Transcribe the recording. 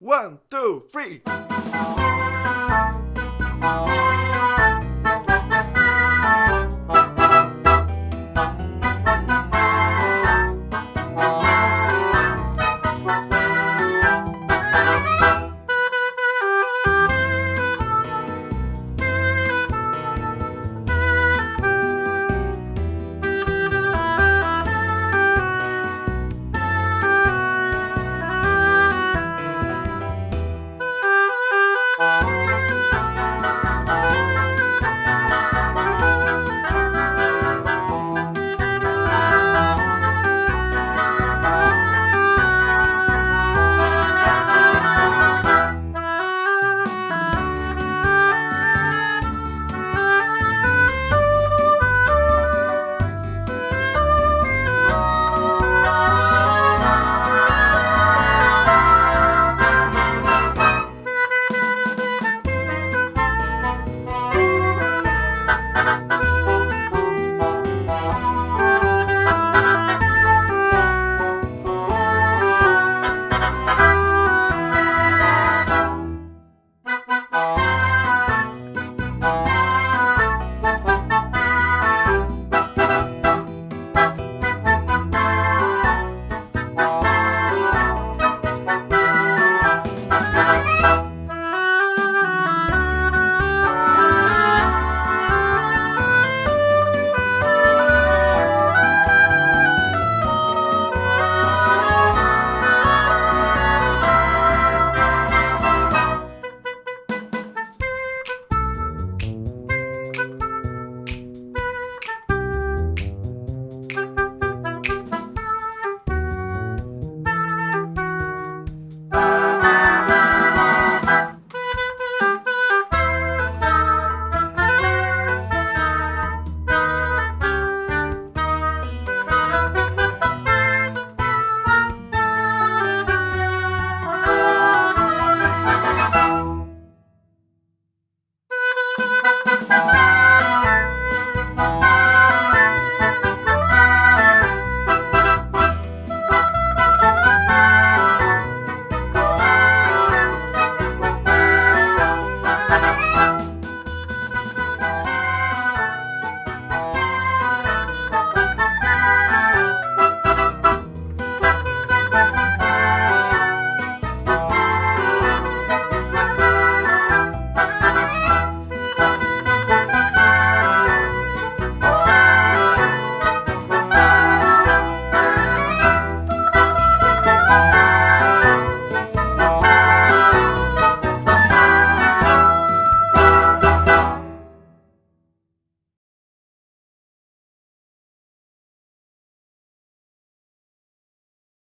One, two, three.